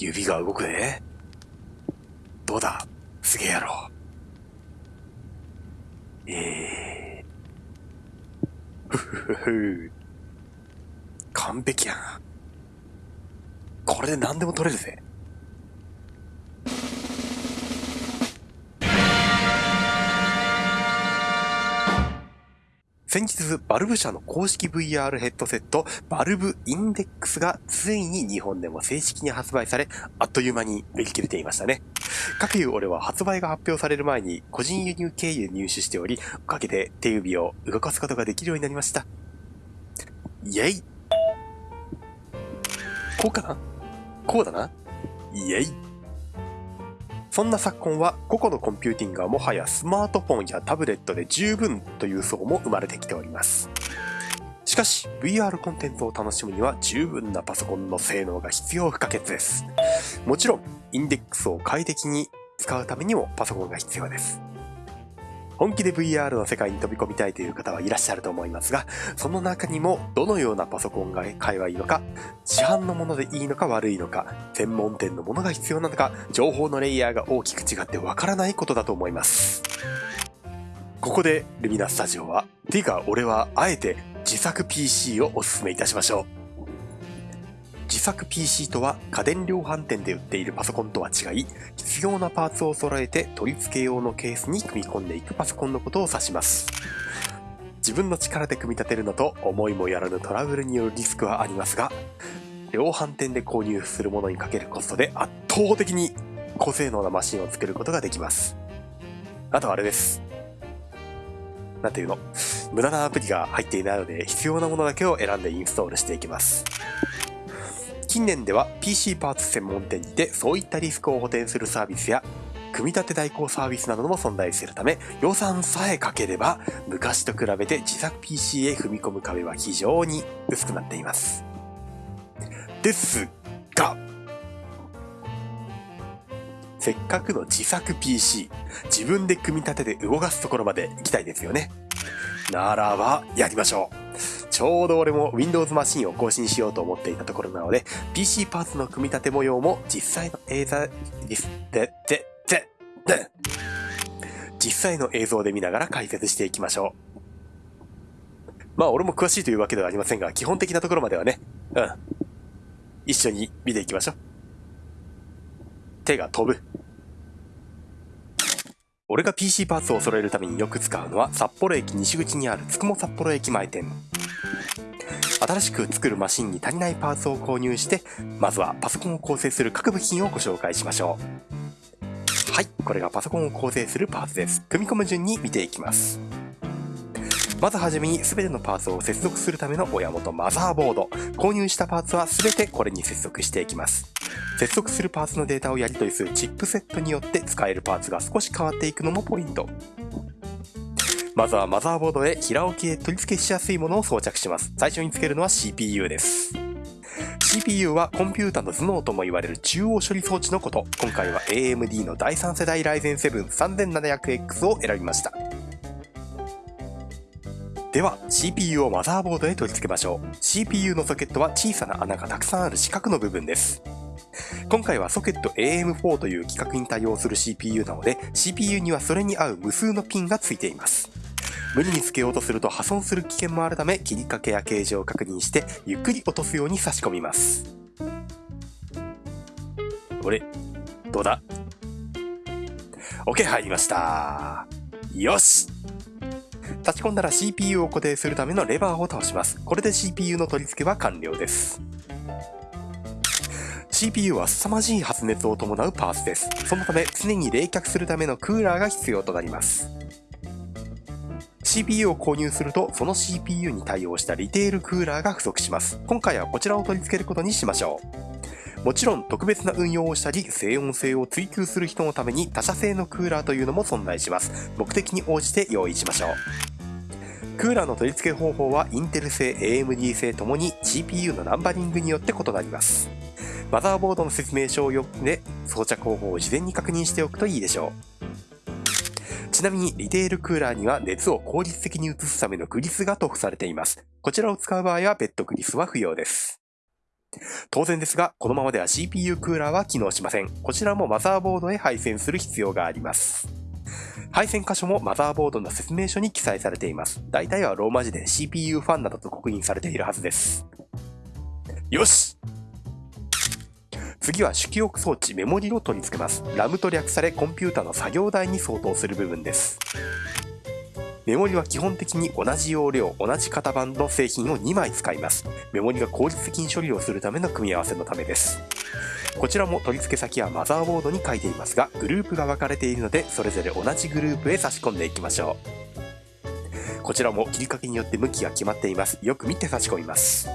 指が動くで。どうだ？すげえやろ。ええ。ふふふふ。完璧やな。これで何でも取れるぜ。先日、バルブ社の公式 VR ヘッドセット、バルブインデックスがついに日本でも正式に発売され、あっという間に売り切れていましたね。かくいう俺は発売が発表される前に個人輸入経由入手しており、おかげで手指を動かすことができるようになりました。イェイこうかな？こうだな？イェイそんな昨今は個々のコンピューティングはもはやスマートフォンやタブレットで十分という層も生まれてきております。しかし VR コンテンツを楽しむには十分なパソコンの性能が必要不可欠です。もちろんインデックスを快適に使うためにもパソコンが必要です。本気で VR の世界に飛び込みたいという方はいらっしゃると思いますが、その中にもどのようなパソコンが買えばいいのか、市販のものでいいのか悪いのか、専門店のものが必要なのか、情報のレイヤーが大きく違ってわからないことだと思います。ここでルミナスタジオは、ていうか俺はあえて自作 PC をお勧めいたしましょう。自作 PC とは家電量販店で売っているパソコンとは違い、必要なパーツを揃えて取り付け用のケースに組み込んでいくパソコンのことを指します。自分の力で組み立てるのと思いもやらぬトラブルによるリスクはありますが、量販店で購入するものにかけるコストで圧倒的に高性能なマシンを作ることができます。あとあれです。なんていうの？無駄なアプリが入っていないので必要なものだけを選んでインストールしていきます。近年では PC パーツ専門店にてそういったリスクを補填するサービスや組み立て代行サービスなども存在するため予算さえかければ昔と比べて自作 PC へ踏み込む壁は非常に薄くなっています。ですが、せっかくの自作 PC、自分で組み立てて動かすところまで行きたいですよね。ならば、やりましょう。ちょうど俺も Windows マシンを更新しようと思っていたところなので、PC パーツの組み立て模様も実際の映像、で、で、で、で、実際の映像で見ながら解説していきましょう。まあ俺も詳しいというわけではありませんが、基本的なところまではね、うん。一緒に見ていきましょう。手が飛ぶ。俺が PC パーツを揃えるためによく使うのは札幌駅西口にあるつくも札幌駅前店。新しく作るマシンに足りないパーツを購入して、まずはパソコンを構成する各部品をご紹介しましょう。はい、これがパソコンを構成するパーツです。組み込む順に見ていきます。まずはじめに全てのパーツを接続するための親元マザーボード。購入したパーツは全てこれに接続していきます。接続するパーツのデータをやり取りするチップセットによって使えるパーツが少し変わっていくのもポイント。まずはマザーボードへ平置きで取り付けしやすいものを装着します。最初につけるのは CPU です。CPU はコンピュータの頭脳とも言われる中央処理装置のこと。今回は AMD の第3世代 Ryzen 7 3700X を選びました。では CPU をマザーボードへ取り付けましょう。CPU のソケットは小さな穴がたくさんある四角の部分です。今回はソケット AM4 という規格に対応する CPU なので CPU にはそれに合う無数のピンがついています。無理につけようとすると破損する危険もあるため切りかけや形状を確認してゆっくり落とすように差し込みます。これ、どうだ ?OK 入りました。よし差し込んだら CPU を固定するためのレバーを倒します。これで CPU の取り付けは完了です。CPU は凄まじい発熱を伴うパーツです。そのため常に冷却するためのクーラーが必要となります。CPU を購入すると、その CPU に対応したリテールクーラーが不足します。今回はこちらを取り付けることにしましょう。もちろん特別な運用をしたり、静音性を追求する人のために他社製のクーラーというのも存在します。目的に応じて用意しましょう。クーラーの取り付け方法はインテル製、AMD 製ともに CPU のナンバリングによって異なります。マザーボードの説明書を読んで装着方法を事前に確認しておくといいでしょう。ちなみにリテールクーラーには熱を効率的に移すためのグリスが塗布されています。こちらを使う場合は別途グリスは不要です。当然ですが、このままでは CPU クーラーは機能しません。こちらもマザーボードへ配線する必要があります。配線箇所もマザーボードの説明書に記載されています。大体はローマ字で CPU ファンなどと刻印されているはずです。よし次は主記憶装置メモリを取り付けます。RAM と略されコンピュータの作業台に相当する部分です。メモリは基本的に同じ容量、同じ型番の製品を2枚使います。メモリが効率的に処理をするための組み合わせのためです。こちらも取り付け先はマザーボードに書いていますが、グループが分かれているので、それぞれ同じグループへ差し込んでいきましょう。こちらも切りかけによって向きが決まっています。よく見て差し込みます。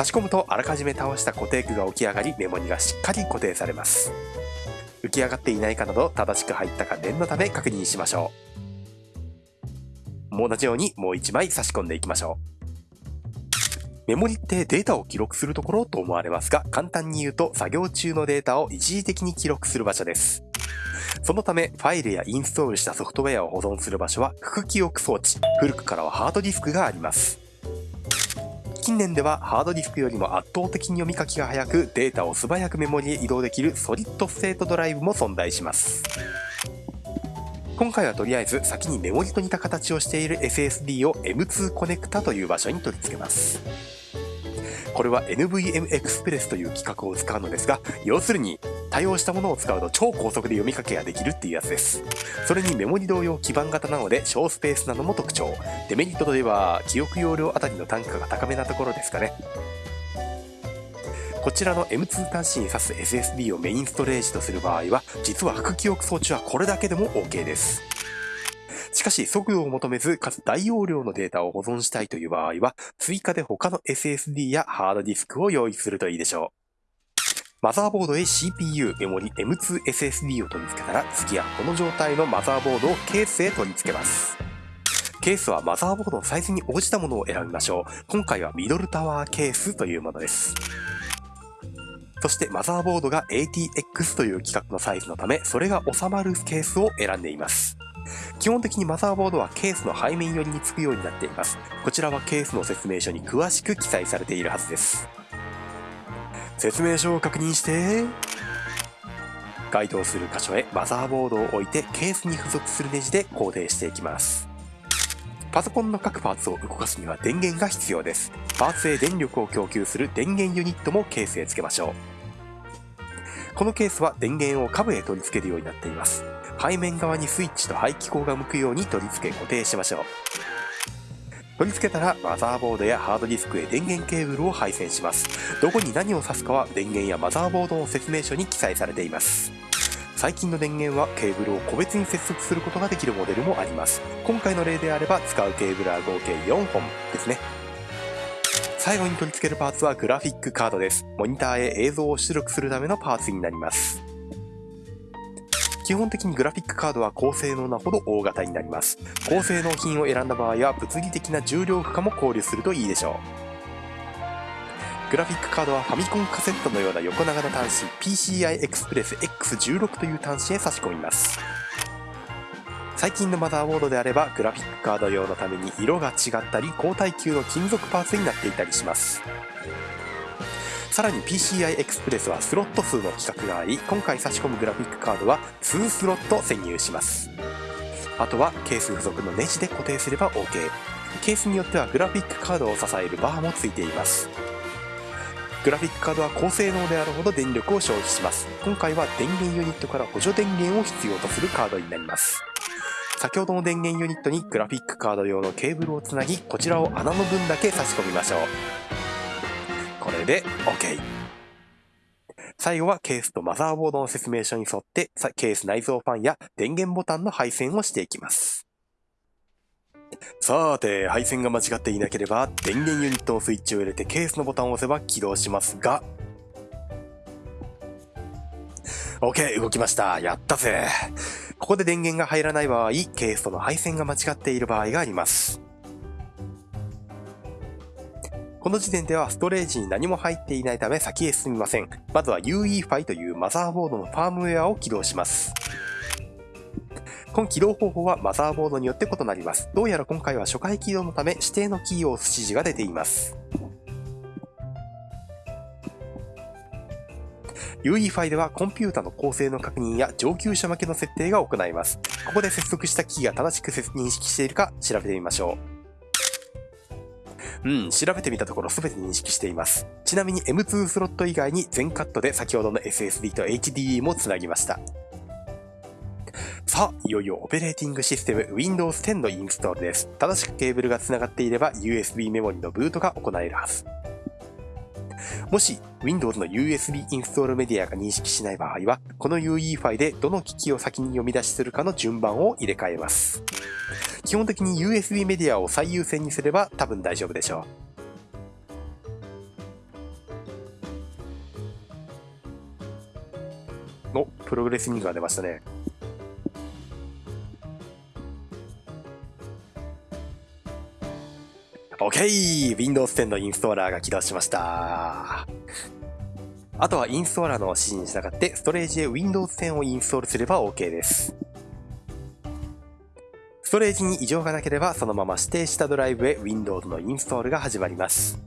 差し込むとあらかじめ倒した固定具が起き上がりメモリがしっかり固定されます。浮き上がっていないかなど正しく入ったか念のため確認しましょう。同じようにもう1枚差し込んでいきましょう。メモリってデータを記録するところと思われますが簡単に言うと作業中のデータを一時的に記録する場所です。そのため、ファイルやインストールしたソフトウェアを保存する場所は、副記憶装置、古くからはハードディスクがあります。近年ではハードディスクよりも圧倒的に読み書きが早くデータを素早くメモリへ移動できるソリッドステートドライブも存在します。今回はとりあえず先にメモリと似た形をしている SSD を M2 コネクタという場所に取り付けます。これは nvmxpress という規格を使うのですが、要するに対応したものを使うと超高速で読み書きができるっていうやつです。それにメモリ同様基板型なので小スペースなのも特徴。デメリットといえば記憶容量あたりの単価が高めなところですかね。こちらの M2 端子に挿す SSD をメインストレージとする場合は、実は副記憶装置はこれだけでも OK です。しかし、速度を求めず、かつ大容量のデータを保存したいという場合は、追加で他の SSD やハードディスクを用意するといいでしょう。マザーボードへ CPU、メモリ、M2SSD を取り付けたら、次はこの状態のマザーボードをケースへ取り付けます。ケースはマザーボードのサイズに応じたものを選びましょう。今回はミドルタワーケースというものです。そしてマザーボードが ATX という規格のサイズのため、それが収まるケースを選んでいます。基本的にマザーボードはケースの背面寄りにつくようになっています。こちらはケースの説明書に詳しく記載されているはずです。説明書を確認して、該当する箇所へマザーボードを置いてケースに付属するネジで固定していきます。パソコンの各パーツを動かすには電源が必要です。パーツへ電力を供給する電源ユニットもケースへ付けましょう。このケースは電源を下部へ取り付けるようになっています。背面側にスイッチと排気口が向くように取り付け固定しましょう。取り付けたらマザーボードやハードディスクへ電源ケーブルを配線します。どこに何を挿すかは電源やマザーボードの説明書に記載されています。最近の電源はケーブルを個別に接続することができるモデルもあります。今回の例であれば使うケーブルは合計4本ですね。最後に取り付けるパーツはグラフィックカードです。モニターへ映像を出力するためのパーツになります。基本的にグラフィックカードは高性能なほど大型になります。高性能品を選んだ場合は物理的な重量負荷も考慮するといいでしょう。グラフィックカードはファミコンカセットのような横長の端子 PCI Express X16 という端子へ差し込みます。最近のマザーボードであればグラフィックカード用のために色が違ったり高耐久の金属パーツになっていたりします。さらに PCI Express はスロット数の規格があり、今回差し込むグラフィックカードは2スロット潜入します。あとはケース付属のネジで固定すれば OK。ケースによってはグラフィックカードを支えるバーも付いています。グラフィックカードは高性能であるほど電力を消費します。今回は電源ユニットから補助電源を必要とするカードになります。先ほどの電源ユニットにグラフィックカード用のケーブルをつなぎ、こちらを穴の分だけ差し込みましょう。これで OK。最後はケースとマザーボードの説明書に沿ってケース内蔵ファンや電源ボタンの配線をしていきます。さて、配線が間違っていなければ電源ユニットのスイッチを入れてケースのボタンを押せば起動しますが、OK! 動きました。やったぜ。ここで電源が入らない場合、ケースとの配線が間違っている場合があります。この時点ではストレージに何も入っていないため先へ進みません。まずは UEFI というマザーボードのファームウェアを起動します。この起動方法はマザーボードによって異なります。どうやら今回は初回起動のため指定のキーを押す指示が出ています。UEFI ではコンピュータの構成の確認や上級者向けの設定が行えます。ここで接続した機器が正しく認識しているか調べてみましょう。うん、調べてみたところ全て認識しています。ちなみに M2 スロット以外に全カットで先ほどの SSD と HDD もつなぎました。さあ、いよいよオペレーティングシステム Windows 10のインストールです。正しくケーブルが繋がっていれば USB メモリのブートが行えるはず。もし Windows の USB インストールメディアが認識しない場合は、この UE ファイでどの機器を先に読み出しするかの順番を入れ替えます。基本的に USB メディアを最優先にすれば多分大丈夫でしょう。お、プログレスニングが出ましたね。OK! Windows 10のインストーラーが起動しました。あとはインストーラーの指示に従ってストレージへ Windows 10をインストールすれば OK です。ストレージに異常がなければそのまま指定したドライブへ Windows のインストールが始まります。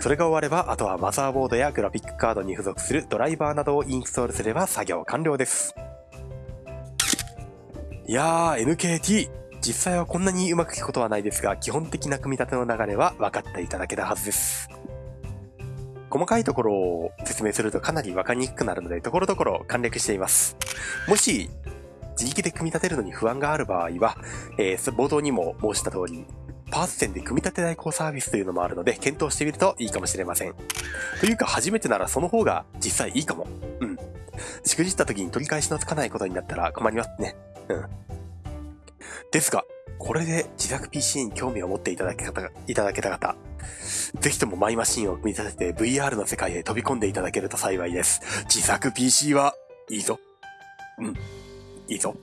それが終われば、あとはマザーボードやグラフィックカードに付属するドライバーなどをインストールすれば作業完了です。いやー、NKT! 実際はこんなにうまく聞くことはないですが、基本的な組み立ての流れは分かっていただけたはずです。細かいところを説明するとかなり分かりにくくなるので、ところどころ簡略しています。もし、自力で組み立てるのに不安がある場合は、えー冒頭にも申した通り、パーツ店で組み立て代行サービスというのもあるので、検討してみるといいかもしれません。というか、初めてならその方が実際いいかも。うん。しくじった時に取り返しのつかないことになったら困りますね。うん。ですが、これで自作 PC に興味を持っていただけ方いただけた方、ぜひともマイマシンを組み立てて VR の世界へ飛び込んでいただけると幸いです。自作 PC はいいぞ。うん。いいぞ。